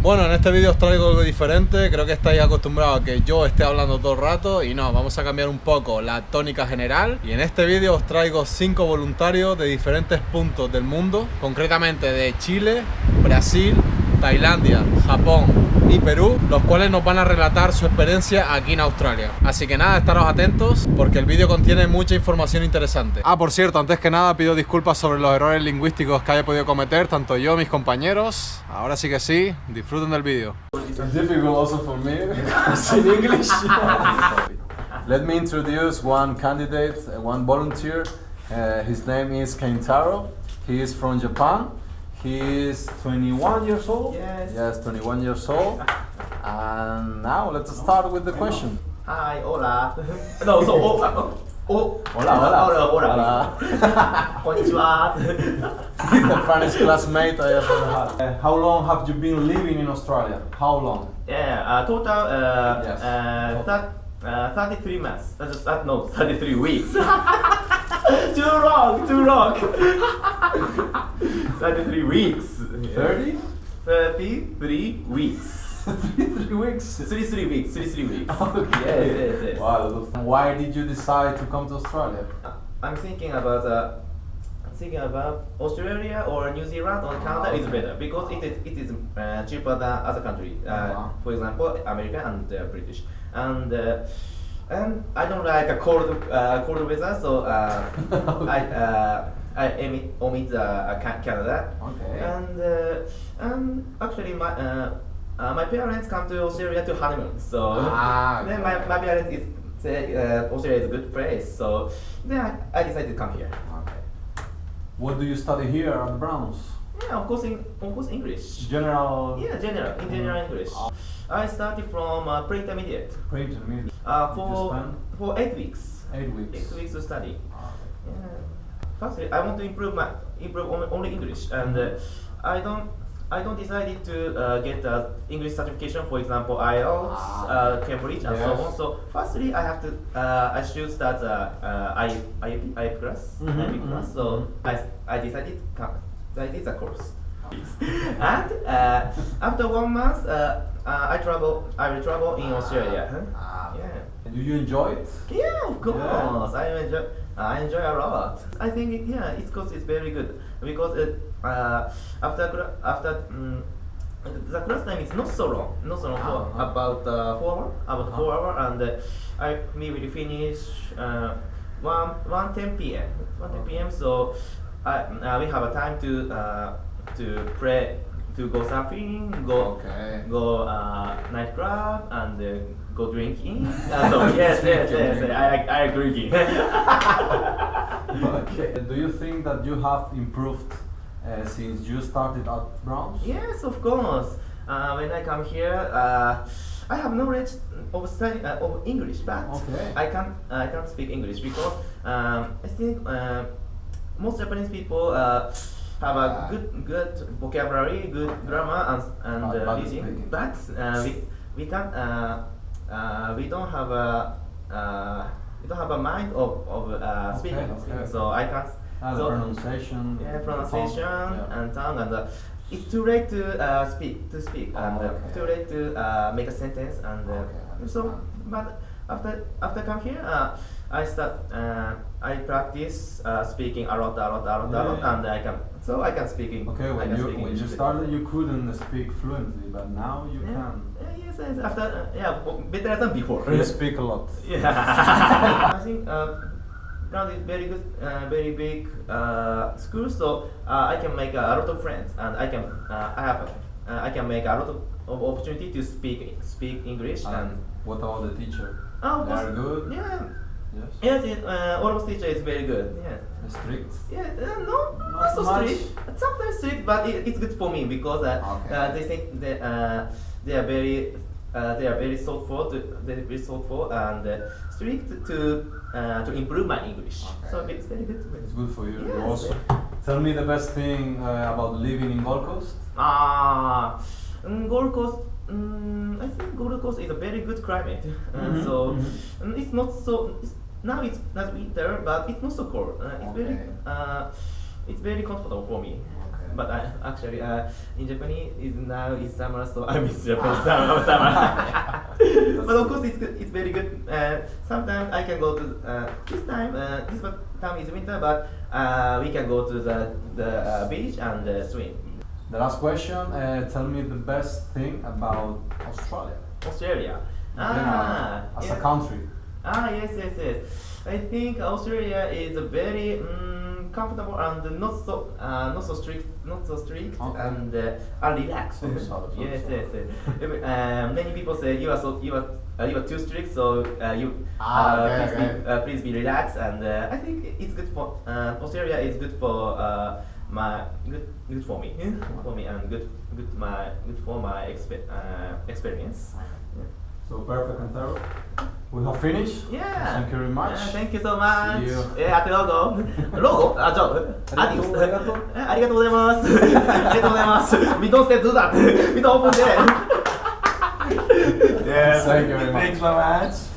Bueno, en este vídeo os traigo algo diferente, creo que estáis acostumbrados a que yo esté hablando todo el rato y no, vamos a cambiar un poco la tónica general. Y en este vídeo os traigo cinco voluntarios de diferentes puntos del mundo, concretamente de Chile, Brasil, Tailandia, Japón y Perú, los cuales nos van a relatar su experiencia aquí en Australia. Así que nada, estaros atentos porque el vídeo contiene mucha información interesante. Ah, por cierto, antes que nada pido disculpas sobre los errores lingüísticos que haya podido cometer tanto yo mis compañeros. Ahora sí que sí, disfruten del vídeo. difficult also for me in English. Let me introduce one candidate, uh, one volunteer. Uh, his name is Kentaro. He is from Japan. He is 21 years old. Yes. Yes, 21 years old. And now let's start with the question. Hi, hola. No, so, oh, oh, oh. Hola, hola. Hola, hola. Hola. Konnichiwa. the funniest classmate I ever had. Uh, how long have you been living in Australia? How long? Yeah, uh, total, uh, Yes. uh, thir- uh, 33 months. Just, uh, no, 33 weeks. Too long, too long. 33 weeks. 30? 33 weeks. Three weeks. 33 weeks, 33 weeks. Okay. Yes, yes, yes. Wow. Why did you decide to come to Australia? I'm thinking about uh, thinking about Australia or New Zealand or Canada is better because it is it is uh, cheaper than other country. Uh, Uh-huh. For example, American and uh, British. And uh, and I don't like a cold uh, cold weather, so uh, I uh, I omit, omit the uh, Canada. Okay. And uh, and actually my. Uh, uh, my parents come to Australia to honeymoon, so Ah, then okay. my, my parents is say uh, Australia is a good place, so then I, I decided to come here. Okay. What do you study here at Browns? Yeah, of course, in, of course English. General. Yeah, general in general English. I started from uh, pre-intermediate Pre-intermediate. Uh, for for eight weeks. eight weeks. Eight weeks to study. Yeah. Firstly, I want to improve my improve only, only English, and uh, I don't. I don't decided to uh, get the English certification, for example, IELTS, Ah. uh, Cambridge, and so on. So, firstly, I have to uh, I choose that uh, uh, I IEP, IEP class, Mhm, IEP class. mhm, So I, I decided to come. So I did the course. and uh, after one month, uh, uh, I travel. I will travel in Australia. Huh? Ah. Yeah. And do you enjoy it? Yeah, of course. Yeah. I enjoy. I enjoy a lot. I think it, yeah, it's because it's very good because it, uh, after after um, the class time is not so long, not so long for about uh, four hour, about four hour, and uh, I we will finish uh, one one ten p.m. one ten p.m. So I, uh, we have a time to uh, to play to go surfing, go Okay. go uh, nightclub and uh, go drinking. Uh, so yes, yes, yes, Drinking. I, I, agree. okay. Do you think that you have improved uh, since you started at Browns? yes, of course. Uh, when I come here, uh, I have knowledge of study uh, of English, but Okay. I can't I can't speak English because um, I think uh, most Japanese people uh, have a good good vocabulary, good grammar, and and But- uh, but reading, but uh, we we can't uh, uh, we don't have a uh, we don't have a mind of of uh, Okay, speaking. okay. So I can't. Ah, so- pronunciation. yeah, pronunciation tongue, yeah. and tongue and uh, it's too late to uh, speak to speak Oh, and uh, okay. too late to uh, make a sentence and uh, Okay, so but after after come here uh, I start uh, I practice uh, speaking a lot a lot a lot Yeah, a lot yeah. and I can so I can speak in Okay, when you when you English. started, you couldn't speak fluently, but now you yeah. can. yeah yes, yes after uh, yeah better than before You speak a lot. Yeah, I think uh, Brown is very good, uh, very big uh, school, so uh, I can make a lot of friends, and I can uh, I have uh, I can make a lot of, of opportunity to speak speak English and And what about the teacher? oh, They are good. Yeah, Yes. yes, it, uh, teacher is very good. Yeah. Strict. Yeah, uh, no, Not not so much. strict. Sometimes strict, but it, it's good for me because uh, Okay. uh, they think that uh, they are very uh, they are very thoughtful, to, they're very thoughtful and uh, strict to uh, to improve my English. Okay. So it's very good to me. It's good for you. Yes. also tell me the best thing uh, about living in Gold Coast. Ah, Gold Coast. Mm, I think Gold Coast is a very good climate. Uh, Mhm, so mhm. mm, it's not so. It's, now it's not winter, but it's not so cold. Uh, it's very uh, it's very comfortable for me. Okay. but I, actually, uh, in Japan, is now is summer, so I miss Japanese summer. summer. but of course, it's good, it's very good. Uh, sometimes I can go to uh, this time. Uh, this time is winter, but uh, we can go to the the uh, beach and uh, swim. The last question. Uh, tell me the best thing about Australia. Australia. Yeah, as a country. Ah, yes, yes, yes. I think Australia is a very mm, comfortable and not so uh, not so strict, not so strict Okay. and uh, and relaxed. Yes, yes, yes. Um, many people say you are so you are uh, you are too strict, so uh, you Ah, uh, okay, please, okay. Be, uh, please be relaxed. And uh, I think it's good for uh, Australia is good for uh, my good good for me. Yeah. for me and good good my good for my uh, experience. Yeah. so perfect and thorough we have finished. Yeah. Thank you very much. Yeah, thank you so much. See you. yeah ありがとうロゴあじゃあありがとうありがとうありがとうございますありがとうございます we don't say do that we don't open there yeah thank you very much. Thanks so much.